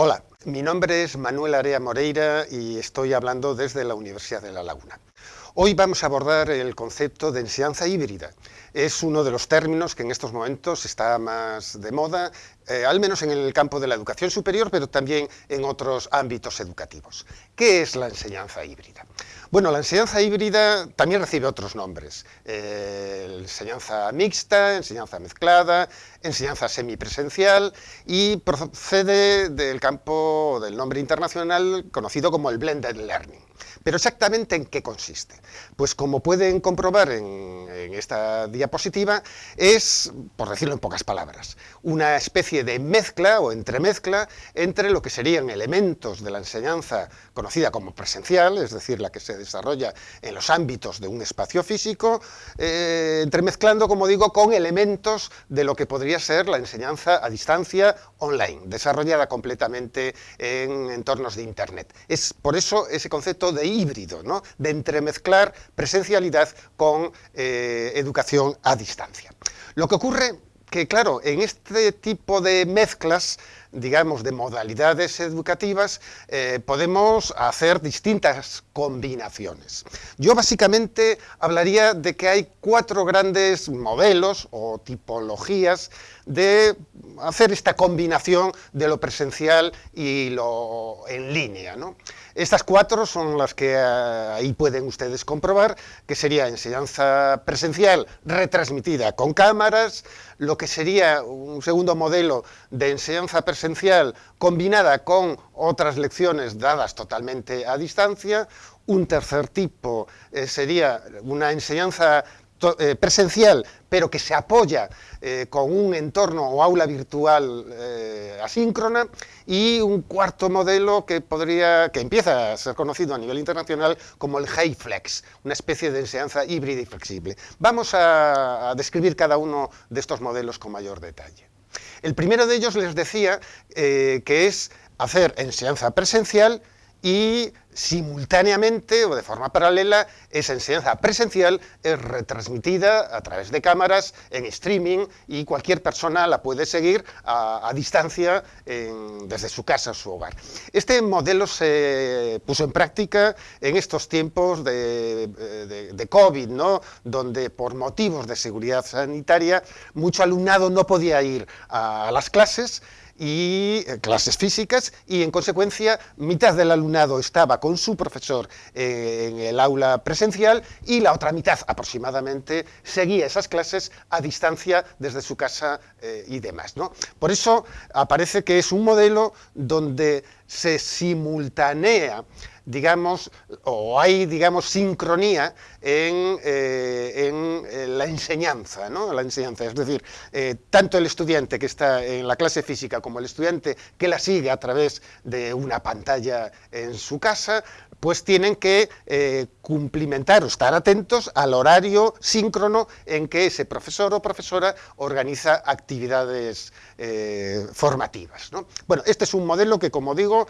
Hola, mi nombre es Manuel Area Moreira y estoy hablando desde la Universidad de La Laguna. Hoy vamos a abordar el concepto de enseñanza híbrida. Es uno de los términos que en estos momentos está más de moda, eh, al menos en el campo de la educación superior, pero también en otros ámbitos educativos. ¿Qué es la enseñanza híbrida? Bueno, la enseñanza híbrida también recibe otros nombres. Eh, enseñanza mixta, enseñanza mezclada, enseñanza semipresencial y procede del campo del nombre internacional conocido como el blended learning. Pero exactamente en qué consiste? Pues como pueden comprobar en, en esta diapositiva, es, por decirlo en pocas palabras, una especie de mezcla o entremezcla entre lo que serían elementos de la enseñanza conocida como presencial, es decir, la que se desarrolla en los ámbitos de un espacio físico, eh, entremezclando, como digo, con elementos de lo que podría ser la enseñanza a distancia online, desarrollada completamente en entornos de Internet. Es por eso ese concepto de híbrido, ¿no? de entremezclar presencialidad con eh, educación a distancia. Lo que ocurre que, claro, en este tipo de mezclas, digamos, de modalidades educativas, eh, podemos hacer distintas combinaciones. Yo básicamente hablaría de que hay cuatro grandes modelos o tipologías de hacer esta combinación de lo presencial y lo en línea. ¿no? Estas cuatro son las que eh, ahí pueden ustedes comprobar, que sería enseñanza presencial retransmitida con cámaras, lo que sería un segundo modelo de enseñanza presencial combinada con otras lecciones dadas totalmente a distancia, un tercer tipo eh, sería una enseñanza eh, presencial, pero que se apoya eh, con un entorno o aula virtual eh, asíncrona, y un cuarto modelo que, podría, que empieza a ser conocido a nivel internacional como el HiFlex, una especie de enseñanza híbrida y flexible. Vamos a describir cada uno de estos modelos con mayor detalle. El primero de ellos les decía que es hacer enseñanza presencial y simultáneamente o de forma paralela esa enseñanza presencial es retransmitida a través de cámaras en streaming y cualquier persona la puede seguir a, distancia desde su casa su hogar. Este modelo se puso en práctica en estos tiempos de, de COVID, ¿no? donde por motivos de seguridad sanitaria mucho alumnado no podía ir a las clases y eh, clases físicas y en consecuencia mitad del alumnado estaba con su profesor eh, en el aula presencial y la otra mitad aproximadamente seguía esas clases a distancia desde su casa eh, y demás. ¿no? Por eso aparece que es un modelo donde se simultanea digamos, o hay, digamos, sincronía en, eh, eh, la enseñanza, ¿no? La enseñanza, es decir, eh, tanto el estudiante que está en la clase física como el estudiante que la sigue a través de una pantalla en su casa, pues tienen que cumplimentar o estar atentos al horario síncrono en que ese profesor o profesora organiza actividades formativas. Bueno, este es un modelo que, como digo,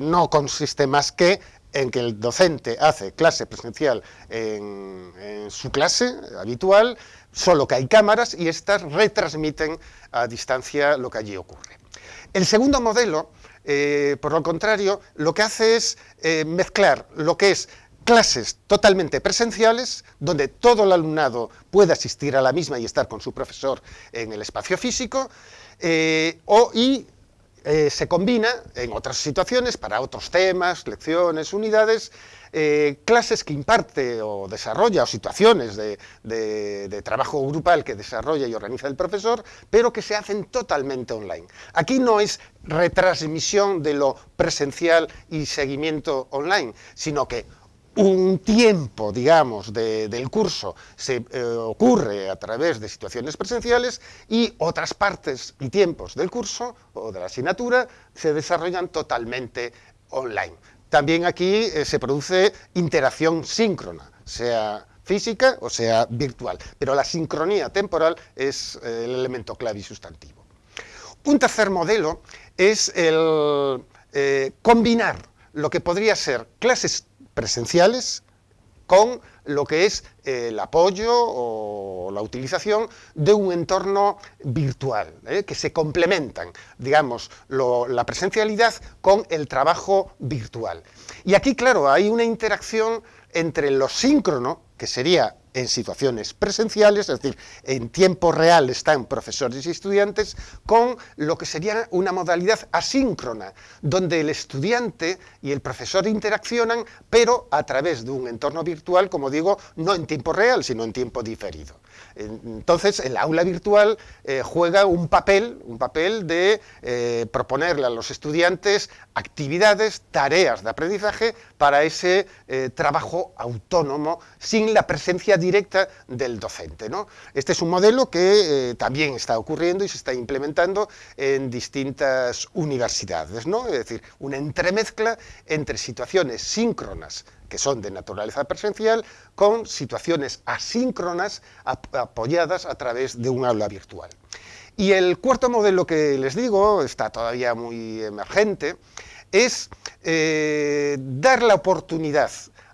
no consiste más que en que el docente hace clase presencial en, su clase habitual, solo que hay cámaras y éstas retransmiten a distancia lo que allí ocurre. El segundo modelo, eh, por lo contrario, lo que hace es eh, mezclar lo que es clases totalmente presenciales, donde todo el alumnado puede asistir a la misma y estar con su profesor en el espacio físico, eh, o, y eh, se combina en otras situaciones, para otros temas, lecciones, unidades, eh, clases que imparte o desarrolla, o situaciones de, trabajo grupal que desarrolla y organiza el profesor, pero que se hacen totalmente online. Aquí no es retransmisión de lo presencial y seguimiento online, sino que un tiempo, digamos, del curso se eh, ocurre a través de situaciones presenciales y otras partes y tiempos del curso o de la asignatura se desarrollan totalmente online. También aquí eh, se produce interacción síncrona, sea física o sea virtual, pero la sincronía temporal es eh, el elemento clave y sustantivo. Un tercer modelo es el combinar lo que podría ser clases presenciales con lo que es el apoyo o la utilización de un entorno virtual, ¿eh? que se complementan, digamos, la presencialidad con el trabajo virtual. Y aquí, claro, hay una interacción entre lo síncrono, que sería en situaciones presenciales, es decir, en tiempo real están profesores y estudiantes, con lo que sería una modalidad asíncrona, donde el estudiante y el profesor interaccionan, pero a través de un entorno virtual, como digo, no en tiempo real, sino en tiempo diferido. Entonces, el aula virtual eh, juega un papel, un papel de eh, proponerle a los estudiantes actividades, tareas de aprendizaje para ese eh, trabajo autónomo sin la presencia directa del docente. Este es un modelo que también está ocurriendo y se está implementando en distintas universidades, ¿no? es decir, una entremezcla entre situaciones síncronas que son de naturaleza presencial, con situaciones asíncronas apoyadas a través de un aula virtual. Y el cuarto modelo que les digo, está todavía muy emergente, es eh, dar la oportunidad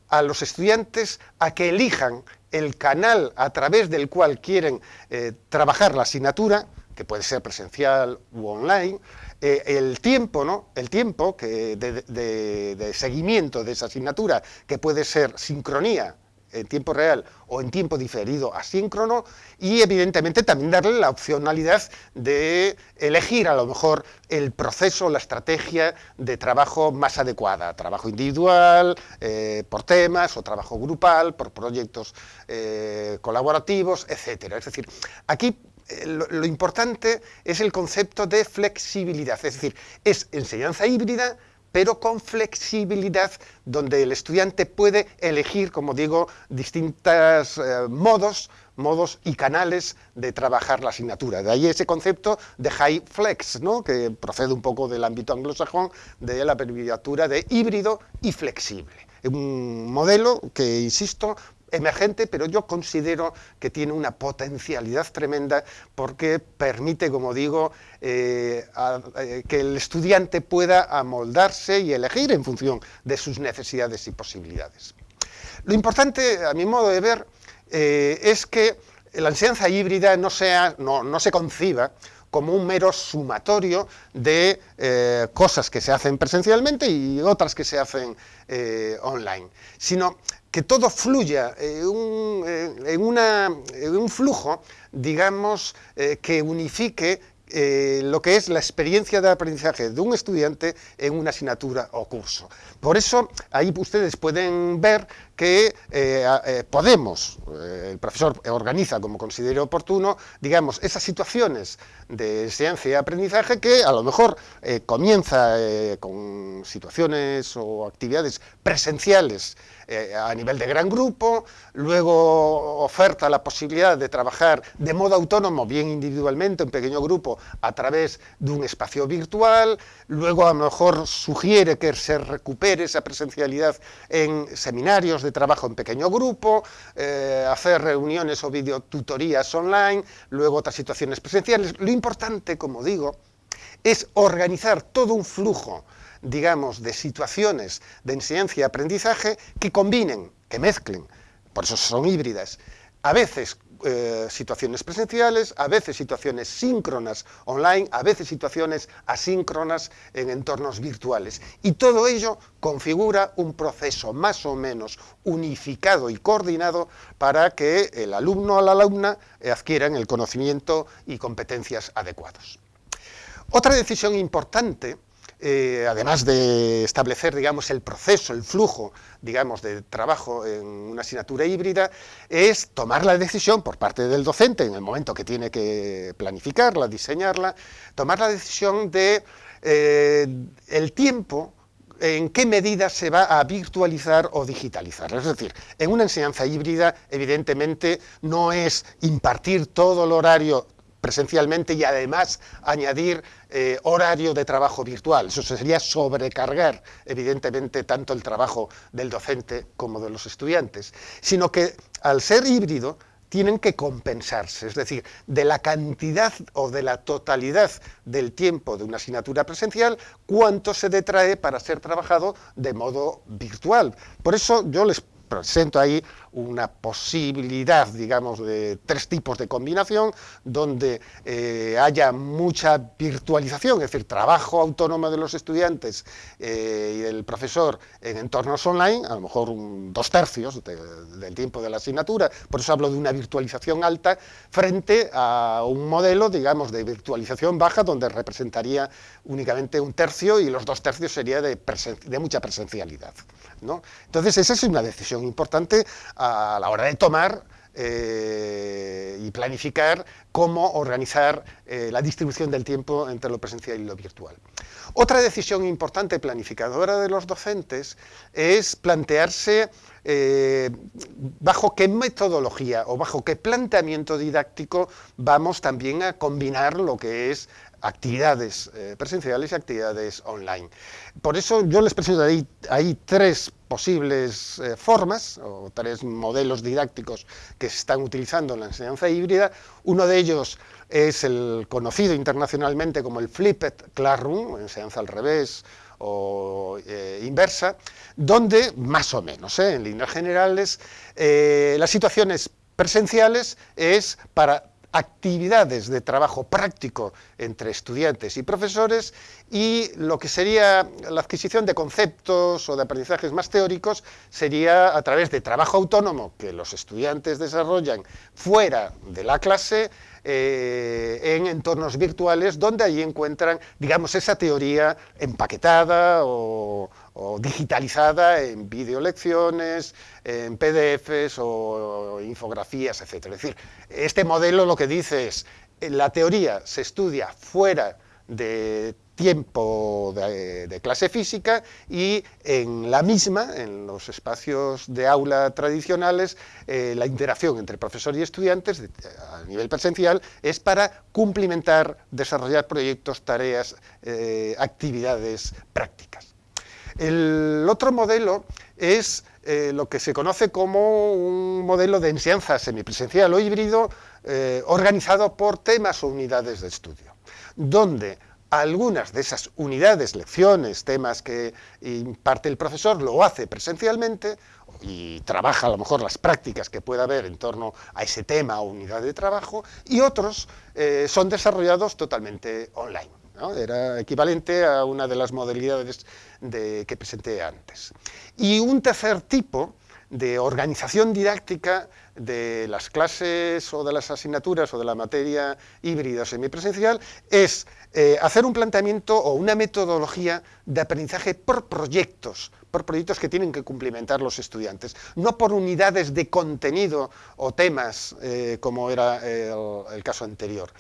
a los estudiantes a que elijan el canal a través del cual quieren eh, trabajar la asignatura, que puede ser presencial u online, eh, el tiempo, ¿no? El tiempo que de, seguimiento de esa asignatura, que puede ser sincronía en tiempo real o en tiempo diferido asíncrono y evidentemente también darle la opcionalidad de elegir a lo mejor el proceso, la estrategia de trabajo más adecuada, trabajo individual, eh, por temas o trabajo grupal, por proyectos eh, colaborativos, etcétera. Es decir, aquí eh, lo, importante es el concepto de flexibilidad, es decir, es enseñanza híbrida, pero con flexibilidad, donde el estudiante puede elegir, como digo, distintos eh, modos, modos y canales de trabajar la asignatura. De ahí ese concepto de high flex, ¿no? que procede un poco del ámbito anglosajón, de la abreviatura de híbrido y flexible. Un modelo que, insisto, emergente, pero yo considero que tiene una potencialidad tremenda porque permite, como digo, eh, eh, que el estudiante pueda amoldarse y elegir en función de sus necesidades y posibilidades. Lo importante, a mi modo de ver, eh, es que la enseñanza híbrida no, sea, no se conciba como un mero sumatorio de cosas que se hacen presencialmente y otras que se hacen online, sino que todo fluya en un, eh, en un flujo, digamos, que unifique eh, lo que es la experiencia de aprendizaje de un estudiante en una asignatura o curso. Por eso, ahí ustedes pueden ver que eh, eh, podemos, el profesor organiza como considere oportuno, digamos, esas situaciones de enseñanza y aprendizaje que a lo mejor comienza con situaciones o actividades presenciales a nivel de gran grupo, luego oferta la posibilidad de trabajar de modo autónomo, bien individualmente, en pequeño grupo, a través de un espacio virtual, luego a lo mejor sugiere que se recupere esa presencialidad en seminarios de trabajo en pequeño grupo, eh, hacer reuniones o videotutorías online, luego otras situaciones presenciales. Lo importante, como digo, es organizar todo un flujo digamos, de situaciones de enseñanza y aprendizaje que combinen, que mezclen, por eso son híbridas, a veces eh, situaciones presenciales, a veces situaciones síncronas online, a veces situaciones asíncronas en entornos virtuales. Y todo ello configura un proceso más o menos unificado y coordinado para que el alumno o la alumna adquieran el conocimiento y competencias adecuados. Otra decisión importante eh, además de establecer, digamos, el proceso, el flujo, digamos, de trabajo en una asignatura híbrida, es tomar la decisión por parte del docente, en el momento que tiene que planificarla, diseñarla, tomar la decisión de eh, el tiempo en qué medida se va a virtualizar o digitalizar. Es decir, en una enseñanza híbrida, evidentemente, no es impartir todo el horario presencialmente y además añadir eh, horario de trabajo virtual. Eso sería sobrecargar, evidentemente, tanto el trabajo del docente como de los estudiantes, sino que al ser híbrido tienen que compensarse, es decir, de la cantidad o de la totalidad del tiempo de una asignatura presencial, cuánto se detrae para ser trabajado de modo virtual. Por eso yo les presento ahí una posibilidad, digamos, de tres tipos de combinación, donde eh, haya mucha virtualización, es decir, trabajo autónomo de los estudiantes eh, y del profesor en entornos online, a lo mejor dos tercios del tiempo de la asignatura, por eso hablo de una virtualización alta, frente a un modelo, digamos, de virtualización baja, donde representaría únicamente un tercio y los dos tercios sería de, de mucha presencialidad. Entonces, esa es una decisión importante a la hora de tomar eh, y planificar cómo organizar eh, la distribución del tiempo entre lo presencial y lo virtual. Otra decisión importante planificadora de los docentes es plantearse eh, bajo qué metodología o bajo qué planteamiento didáctico vamos también a combinar lo que es actividades presenciales y actividades online. Por eso yo les presento ahí tres posibles eh, formas o tres modelos didácticos que se están utilizando en la enseñanza híbrida. Uno de ellos es el conocido internacionalmente como el Flipped Classroom, enseñanza al revés o eh, inversa, donde más o menos, eh, en líneas generales, las situaciones presenciales es para actividades de trabajo práctico entre estudiantes y profesores y lo que sería la adquisición de conceptos o de aprendizajes más teóricos sería a través de trabajo autónomo que los estudiantes desarrollan fuera de la clase eh, en entornos virtuales donde allí encuentran, digamos, esa teoría empaquetada o, digitalizada en videolecciones, en PDFs o infografías, etc. Es decir, este modelo lo que dice es, la teoría se estudia fuera de tiempo de, clase física y en la misma, en los espacios de aula tradicionales, eh, la interacción entre profesor y estudiantes a nivel presencial es para cumplimentar, desarrollar proyectos, tareas, eh, actividades prácticas. El otro modelo es eh, lo que se conoce como un modelo de enseñanza semipresencial o híbrido organizado por temas o unidades de estudio, donde algunas de esas unidades, lecciones, temas que imparte el profesor, lo hace presencialmente y trabaja a lo mejor las prácticas que pueda haber en torno a ese tema o unidad de trabajo, y otros eh, son desarrollados totalmente online. Era equivalente a una de las modalidades que presenté antes. Y un tercer tipo de organización didáctica de las clases o de las asignaturas o de la materia híbrida semipresencial es eh, hacer un planteamiento o una metodología de aprendizaje por proyectos, por proyectos que tienen que cumplimentar los estudiantes, no por unidades de contenido o temas eh, como era el caso anterior.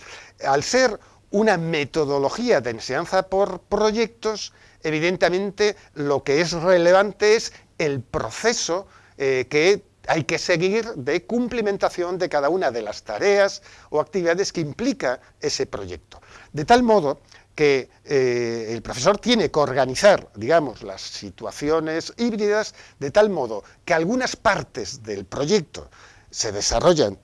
Al ser una metodología de enseñanza por proyectos, evidentemente lo que es relevante es el proceso eh, que hay que seguir de cumplimentación de cada una de las tareas o actividades que implica ese proyecto. De tal modo que eh, el profesor tiene que organizar, digamos, las situaciones híbridas de tal modo que algunas partes del proyecto se desarrollan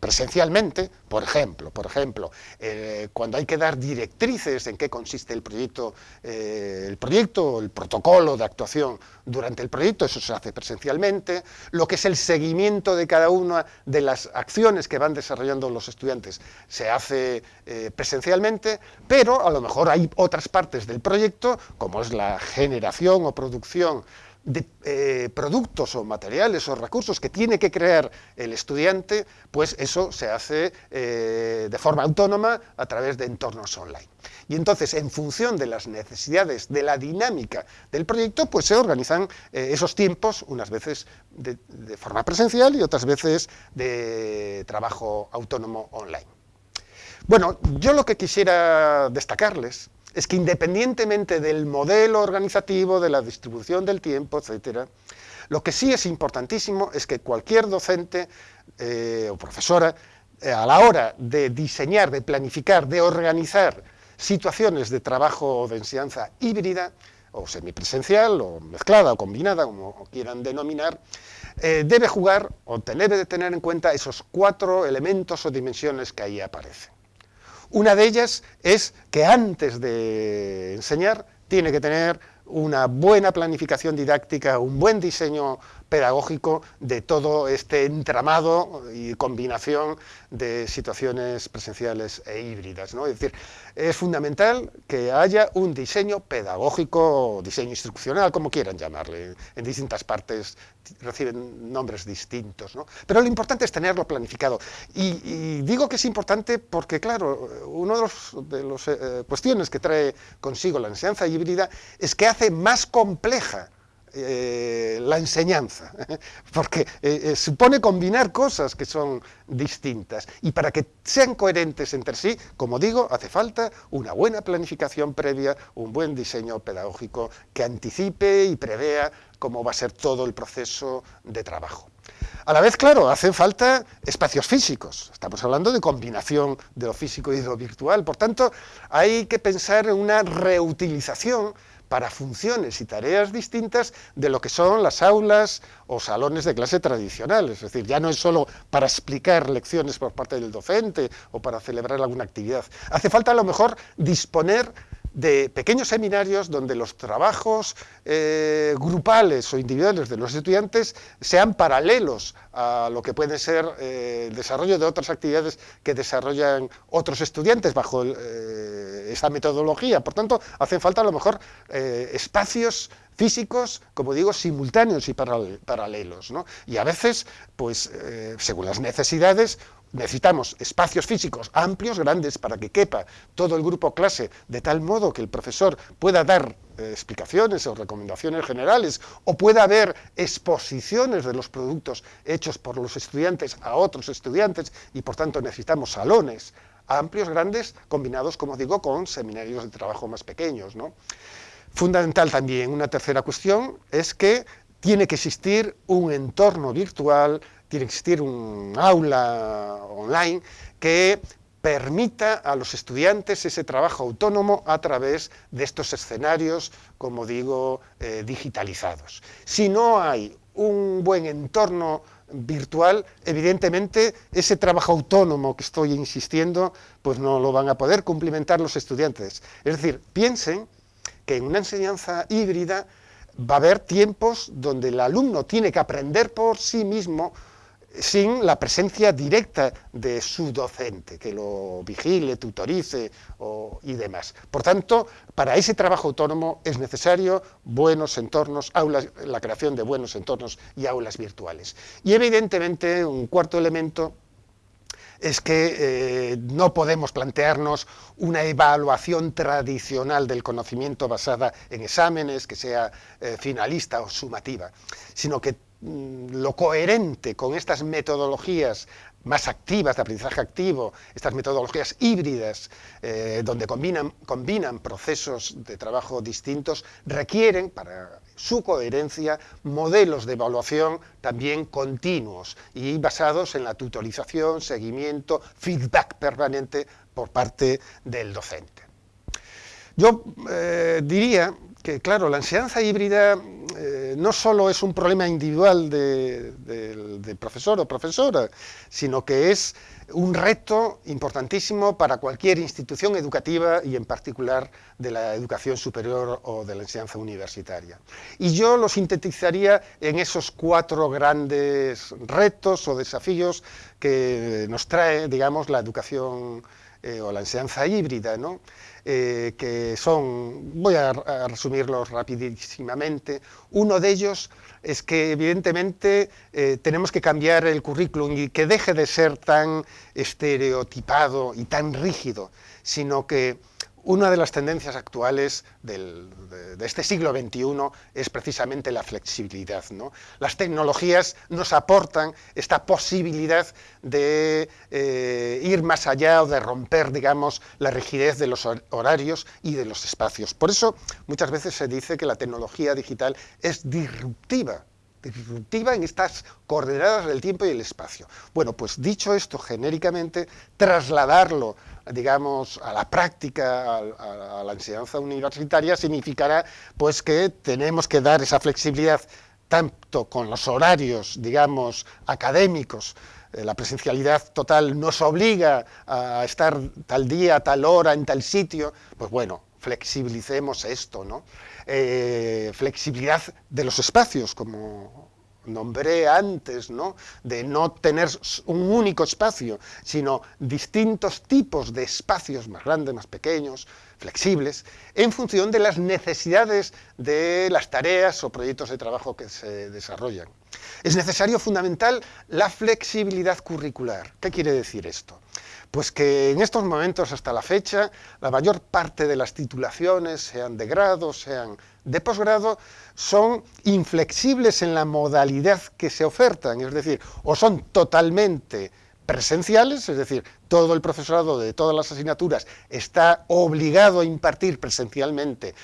presencialmente, por ejemplo, por ejemplo eh, cuando hay que dar directrices en qué consiste el proyecto, eh, el proyecto, el protocolo de actuación durante el proyecto, eso se hace presencialmente, lo que es el seguimiento de cada una de las acciones que van desarrollando los estudiantes se hace eh, presencialmente, pero a lo mejor hay otras partes del proyecto, como es la generación o producción de eh, productos o materiales o recursos que tiene que crear el estudiante, pues eso se hace eh, de forma autónoma a través de entornos online. Y entonces, en función de las necesidades, de la dinámica del proyecto, pues se organizan eh, esos tiempos, unas veces de, de forma presencial y otras veces de trabajo autónomo online. Bueno, yo lo que quisiera destacarles es que independientemente del modelo organizativo, de la distribución del tiempo, etc., lo que sí es importantísimo es que cualquier docente eh, o profesora, eh, a la hora de diseñar, de planificar, de organizar situaciones de trabajo o de enseñanza híbrida, o semipresencial, o mezclada, o combinada, como quieran denominar, eh, debe jugar o debe de tener en cuenta esos cuatro elementos o dimensiones que ahí aparecen. Una de ellas es que antes de enseñar tiene que tener una buena planificación didáctica, un buen diseño pedagógico de todo este entramado y combinación de situaciones presenciales e híbridas. ¿no? Es decir, es fundamental que haya un diseño pedagógico, diseño instruccional, como quieran llamarle, en distintas partes reciben nombres distintos, pero lo importante es tenerlo planificado. Y, digo que es importante porque, claro, una de las eh, cuestiones que trae consigo la enseñanza híbrida es que hace más compleja eh, la enseñanza, porque eh, supone combinar cosas que son distintas. Y para que sean coherentes entre sí, como digo, hace falta una buena planificación previa, un buen diseño pedagógico que anticipe y prevea cómo va a ser todo el proceso de trabajo. A la vez, claro, hacen falta espacios físicos. Estamos hablando de combinación de lo físico y de lo virtual. Por tanto, hay que pensar en una reutilización para funciones y tareas distintas de lo que son las aulas o salones de clase tradicionales. Es decir, ya no es solo para explicar lecciones por parte del docente o para celebrar alguna actividad. Hace falta a lo mejor disponer de pequeños seminarios donde los trabajos eh, grupales o individuales de los estudiantes sean paralelos a lo que puede ser eh, el desarrollo de otras actividades que desarrollan otros estudiantes bajo eh, esa metodología. Por tanto, hacen falta a lo mejor espacios físicos, como digo, simultáneos y paralelos. Y a veces, pues, según las necesidades, necesitamos espacios físicos amplios, grandes, para que quepa todo el grupo clase, de tal modo que el profesor pueda dar eh, explicaciones o recomendaciones generales, o pueda haber exposiciones de los productos hechos por los estudiantes a otros estudiantes, y por tanto necesitamos salones amplios, grandes, combinados, como digo, con seminarios de trabajo más pequeños. Fundamental también, una tercera cuestión, es que tiene que existir un entorno virtual tiene que existir un aula online que permita a los estudiantes ese trabajo autónomo a través de estos escenarios, como digo, eh, digitalizados. Si no hay un buen entorno virtual, evidentemente ese trabajo autónomo que estoy insistiendo, pues no lo van a poder cumplimentar los estudiantes. Es decir, piensen que en una enseñanza híbrida va a haber tiempos donde el alumno tiene que aprender por sí mismo sin la presencia directa de su docente, que lo vigile, tutorice y demás. Por tanto, para ese trabajo autónomo es necesario buenos entornos, aulas, la creación de buenos entornos y aulas virtuales. Y evidentemente, un cuarto elemento es que eh, no podemos plantearnos una evaluación tradicional del conocimiento basada en exámenes, que sea eh, finalista o sumativa, sino que lo coherente con estas metodologías más activas, de aprendizaje activo, estas metodologías híbridas, eh, donde combinan, combinan procesos de trabajo distintos, requieren para su coherencia modelos de evaluación también continuos y basados en la tutorización, seguimiento, feedback permanente por parte del docente. Yo eh, diría que, claro, la enseñanza híbrida no solo es un problema individual del profesor o profesora, sino que es un reto importantísimo para cualquier institución educativa y en particular de la educación superior o de la enseñanza universitaria. Y yo lo sintetizaría en esos cuatro grandes retos o desafíos que nos trae, digamos, la educación eh, o la enseñanza híbrida, ¿no? Eh, que son, voy a, resumirlos rapidísimamente, uno de ellos es que evidentemente eh, tenemos que cambiar el currículum y que deje de ser tan estereotipado y tan rígido, sino que una de las tendencias actuales de, este siglo XXI es precisamente la flexibilidad. Las tecnologías nos aportan esta posibilidad de eh, ir más allá o de romper, digamos, la rigidez de los horarios y de los espacios. Por eso muchas veces se dice que la tecnología digital es disruptiva disruptiva en estas coordenadas del tiempo y el espacio. Bueno, pues dicho esto genéricamente, trasladarlo digamos, a la práctica, a, la enseñanza universitaria, significará pues que tenemos que dar esa flexibilidad tanto con los horarios, digamos, académicos, eh, la presencialidad total nos obliga a estar tal día, tal hora, en tal sitio, pues bueno, flexibilicemos esto, ¿no? Eh, flexibilidad de los espacios, como nombré antes, ¿no? de no tener un único espacio, sino distintos tipos de espacios más grandes, más pequeños, flexibles, en función de las necesidades de las tareas o proyectos de trabajo que se desarrollan. Es necesario, fundamental, la flexibilidad curricular. ¿Qué quiere decir esto? Pues que en estos momentos, hasta la fecha, la mayor parte de las titulaciones, sean de grado, sean de posgrado, son inflexibles en la modalidad que se ofertan, es decir, o son totalmente presenciales, es decir, todo el profesorado de todas las asignaturas está obligado a impartir presencialmente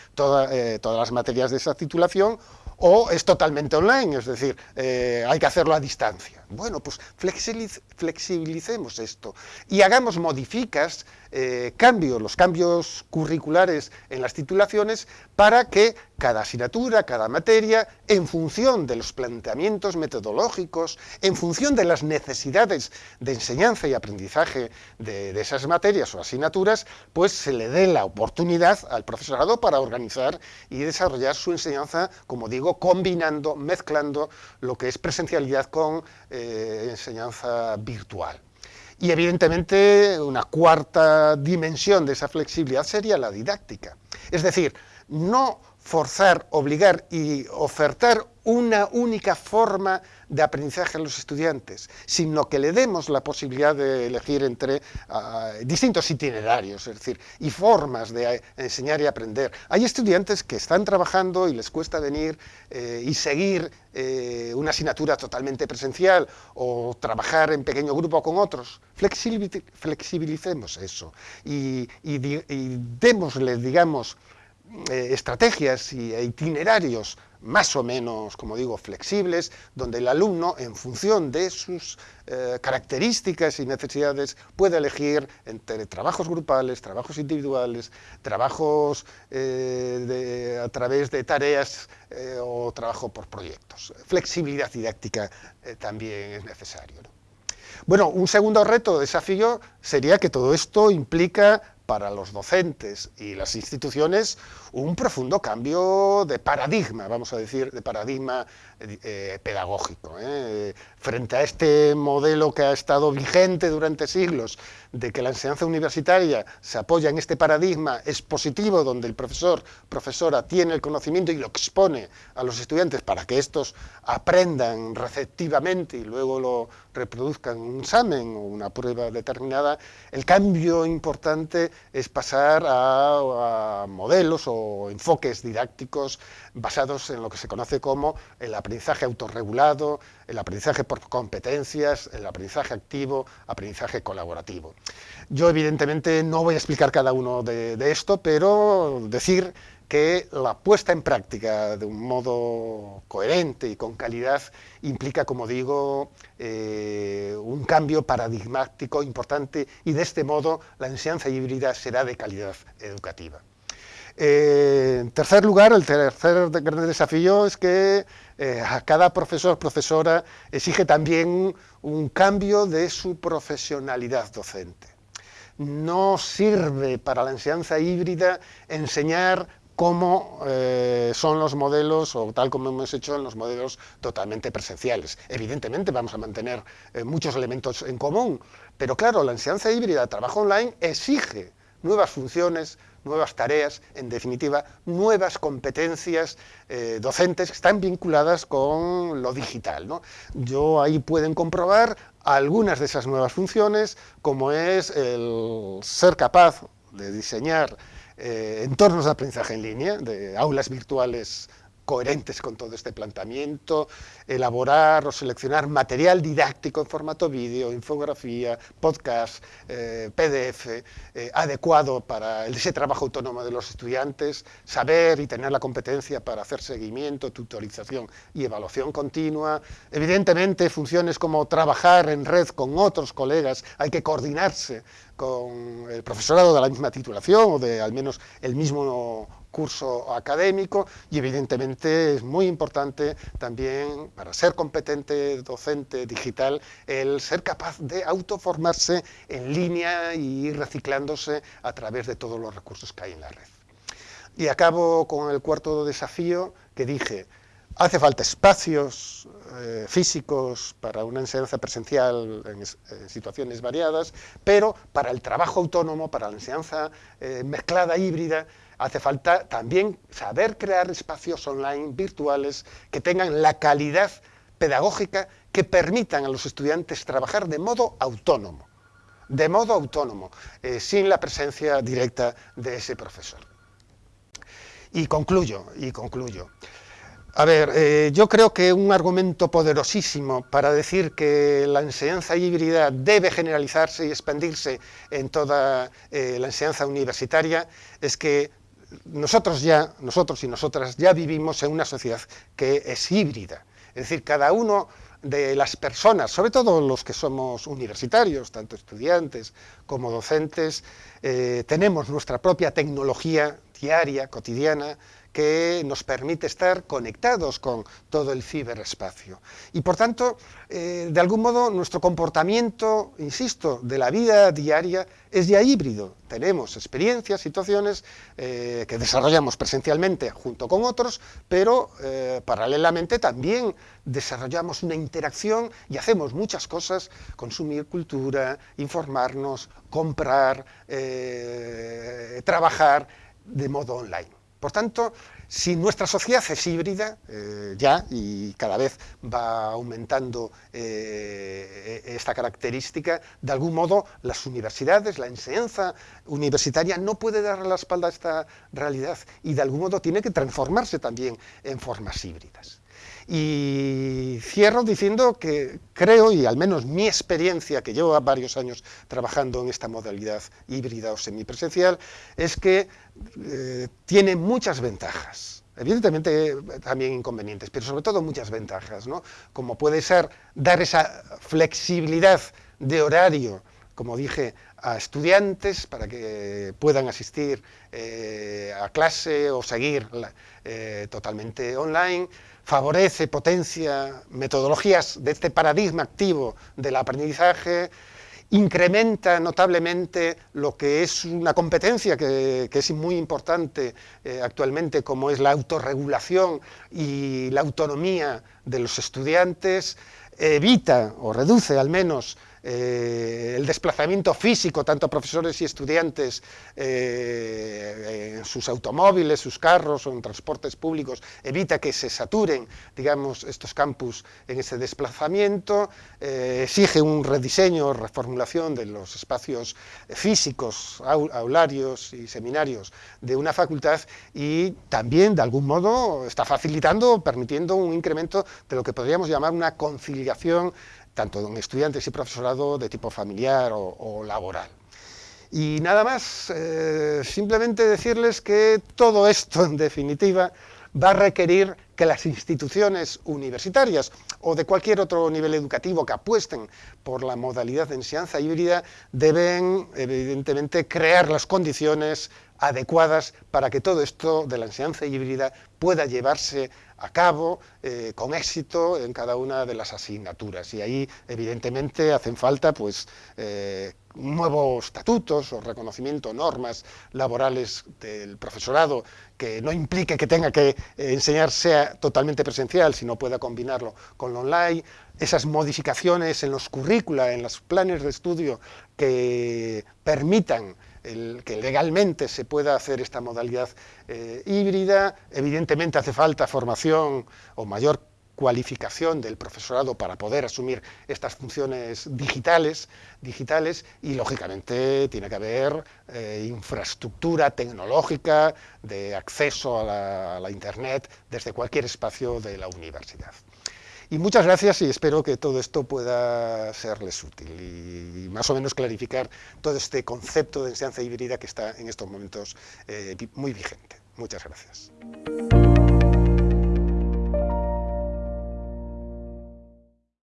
eh, todas las materias de esa titulación, o es totalmente online, es decir, eh, hay que hacerlo a distancia. Bueno, pues flexibilicemos esto y hagamos modificas, eh, cambios, los cambios curriculares en las titulaciones para que cada asignatura, cada materia, en función de los planteamientos metodológicos, en función de las necesidades de enseñanza y aprendizaje de, de esas materias o asignaturas, pues se le dé la oportunidad al profesorado para organizar y desarrollar su enseñanza, como digo, combinando, mezclando lo que es presencialidad con eh, enseñanza virtual. Y evidentemente una cuarta dimensión de esa flexibilidad sería la didáctica. Es decir, no forzar, obligar y ofertar una única forma de aprendizaje a los estudiantes, sino que le demos la posibilidad de elegir entre ah, distintos itinerarios, es decir, y formas de enseñar y aprender. Hay estudiantes que están trabajando y les cuesta venir eh, y seguir eh, una asignatura totalmente presencial o trabajar en pequeño grupo con otros. Flexibilicemos eso y, y, y démosle, digamos, eh, estrategias y e itinerarios más o menos, como digo, flexibles, donde el alumno, en función de sus eh, características y necesidades, puede elegir entre trabajos grupales, trabajos individuales, trabajos eh, a través de tareas o trabajo por proyectos. Flexibilidad didáctica también es necesario. Bueno, un segundo reto, desafío, sería que todo esto implica para los docentes y las instituciones un profundo cambio de paradigma, vamos a decir, de paradigma eh, pedagógico. ¿eh? Frente a este modelo que ha estado vigente durante siglos, de que la enseñanza universitaria se apoya en este paradigma expositivo, donde el profesor, profesora, tiene el conocimiento y lo expone a los estudiantes para que estos aprendan receptivamente y luego lo reproduzcan en un examen o una prueba determinada, el cambio importante es pasar a modelos o enfoques didácticos basados en lo que se conoce como el aprendizaje autorregulado, el aprendizaje por competencias, el aprendizaje activo, aprendizaje colaborativo. Yo evidentemente no voy a explicar cada uno de, esto, pero decir que la puesta en práctica de un modo coherente y con calidad implica, como digo, eh, un cambio paradigmático importante y de este modo la enseñanza híbrida será de calidad educativa. Eh, en tercer lugar, el tercer gran desafío es que eh, a cada profesor, profesora, exige también un cambio de su profesionalidad docente. No sirve para la enseñanza híbrida enseñar cómo eh, son los modelos, o tal como hemos hecho en los modelos totalmente presenciales. Evidentemente vamos a mantener muchos elementos en común, pero claro, la enseñanza híbrida, trabajo online, exige nuevas funciones, nuevas tareas, en definitiva, nuevas competencias eh, docentes que están vinculadas con lo digital. Yo ahí pueden comprobar algunas de esas nuevas funciones, como es el ser capaz de diseñar eh, entornos de aprendizaje en línea, de aulas virtuales coherentes con todo este planteamiento, elaborar o seleccionar material didáctico en formato vídeo, infografía, podcast, eh, PDF, eh, adecuado para ese trabajo autónomo de los estudiantes, saber y tener la competencia para hacer seguimiento, tutorización y evaluación continua. Evidentemente, funciones como trabajar en red con otros colegas, hay que coordinarse con el profesorado de la misma titulación o de al menos el mismo curso académico y evidentemente es muy importante también para ser competente docente digital el ser capaz de autoformarse en línea y ir reciclándose a través de todos los recursos que hay en la red. Y acabo con el cuarto desafío que dije, Hace falta espacios eh, físicos para una enseñanza presencial en, situaciones variadas, pero para el trabajo autónomo, para la enseñanza eh, mezclada híbrida, hace falta también saber crear espacios online virtuales que tengan la calidad pedagógica que permitan a los estudiantes trabajar de modo autónomo, de modo autónomo, eh, sin la presencia directa de ese profesor. Y concluyo, y concluyo. A ver, eh, yo creo que un argumento poderosísimo para decir que la enseñanza híbrida debe generalizarse y expandirse en toda eh, la enseñanza universitaria es que nosotros ya, nosotros y nosotras ya vivimos en una sociedad que es híbrida. Es decir, cada uno de las personas, sobre todo los que somos universitarios, tanto estudiantes como docentes, eh, tenemos nuestra propia tecnología diaria, cotidiana, que nos permite estar conectados con todo el ciberespacio. Y por tanto, eh, de algún modo, nuestro comportamiento, insisto, de la vida diaria es ya híbrido. Tenemos experiencias, situaciones eh, que desarrollamos presencialmente junto con otros, pero eh, paralelamente también desarrollamos una interacción y hacemos muchas cosas, consumir cultura, informarnos, comprar, trabajar de modo online. Por tanto, si nuestra sociedad es híbrida, eh, ya, y cada vez va aumentando eh, esta característica, de algún modo las universidades, la enseñanza universitaria no puede dar la espalda a esta realidad y de algún modo tiene que transformarse también en formas híbridas. Y cierro diciendo que creo, y al menos mi experiencia, que llevo varios años trabajando en esta modalidad híbrida o semipresencial, es que eh, tiene muchas ventajas. Evidentemente también inconvenientes, pero sobre todo muchas ventajas, ¿no? como puede ser dar esa flexibilidad de horario, como dije, a estudiantes para que puedan asistir eh, a clase o seguir eh, totalmente online, favorece, potencia metodologías de este paradigma activo del aprendizaje, incrementa notablemente lo que es una competencia que, es muy importante eh, actualmente, como es la autorregulación y la autonomía de los estudiantes, evita o reduce al menos eh, el desplazamiento físico, tanto profesores y estudiantes eh, en sus automóviles, sus carros o en transportes públicos, evita que se saturen, digamos, estos campus en ese desplazamiento, eh, exige un rediseño, reformulación de los espacios físicos, aularios y seminarios de una facultad y también, de algún modo, está facilitando, permitiendo un incremento de lo que podríamos llamar una conciliación tanto en estudiantes y profesorado de tipo familiar o, laboral. Y nada más, eh, simplemente decirles que todo esto, en definitiva, va a requerir que las instituciones universitarias o de cualquier otro nivel educativo que apuesten por la modalidad de enseñanza híbrida deben, evidentemente, crear las condiciones adecuadas para que todo esto de la enseñanza híbrida pueda llevarse a cabo eh, con éxito en cada una de las asignaturas. Y ahí, evidentemente, hacen falta pues, eh, nuevos estatutos o reconocimiento, normas laborales del profesorado que no implique que tenga que enseñar sea totalmente presencial, sino pueda combinarlo con lo online, esas modificaciones en los currícula, en los planes de estudio que permitan que legalmente se pueda hacer esta modalidad eh, híbrida. Evidentemente hace falta formación o mayor cualificación del profesorado para poder asumir estas funciones digitales, digitales y lógicamente tiene que haber eh, infraestructura tecnológica de acceso a la Internet desde cualquier espacio de la universidad. Y muchas gracias y espero que todo esto pueda serles útil y más o menos clarificar todo este concepto de enseñanza híbrida que está en estos momentos eh, muy vigente. Muchas gracias.